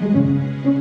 Música